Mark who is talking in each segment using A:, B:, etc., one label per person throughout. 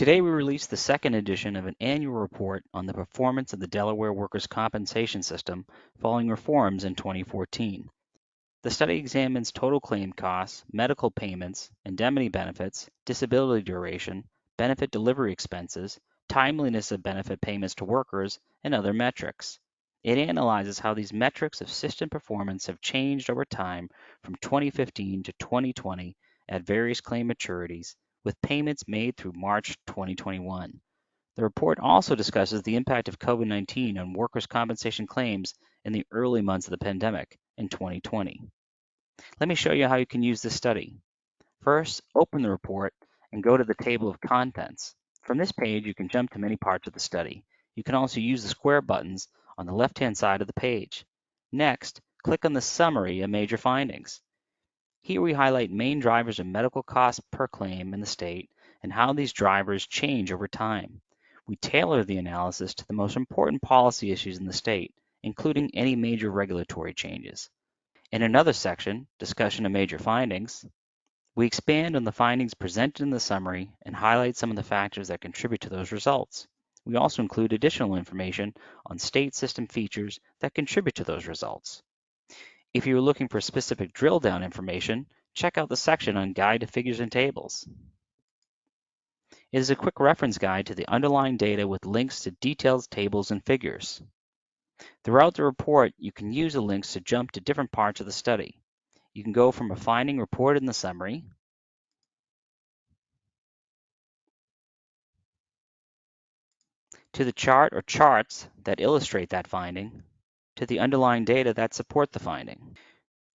A: Today we release the second edition of an annual report on the performance of the Delaware Workers' Compensation System following reforms in 2014. The study examines total claim costs, medical payments, indemnity benefits, disability duration, benefit delivery expenses, timeliness of benefit payments to workers, and other metrics. It analyzes how these metrics of system performance have changed over time from 2015 to 2020 at various claim maturities, with payments made through March 2021. The report also discusses the impact of COVID-19 on workers' compensation claims in the early months of the pandemic in 2020. Let me show you how you can use this study. First, open the report and go to the table of contents. From this page, you can jump to many parts of the study. You can also use the square buttons on the left-hand side of the page. Next, click on the summary of major findings. Here we highlight main drivers of medical costs per claim in the state and how these drivers change over time. We tailor the analysis to the most important policy issues in the state, including any major regulatory changes. In another section, discussion of major findings, we expand on the findings presented in the summary and highlight some of the factors that contribute to those results. We also include additional information on state system features that contribute to those results. If you are looking for specific drill down information, check out the section on Guide to Figures and Tables. It is a quick reference guide to the underlying data with links to detailed tables and figures. Throughout the report, you can use the links to jump to different parts of the study. You can go from a finding reported in the summary to the chart or charts that illustrate that finding, to the underlying data that support the finding.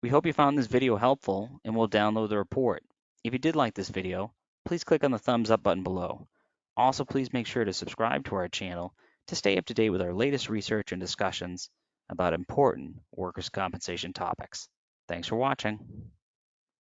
A: We hope you found this video helpful and will download the report. If you did like this video, please click on the thumbs up button below. Also, please make sure to subscribe to our channel to stay up to date with our latest research and discussions about important workers' compensation topics. Thanks for watching.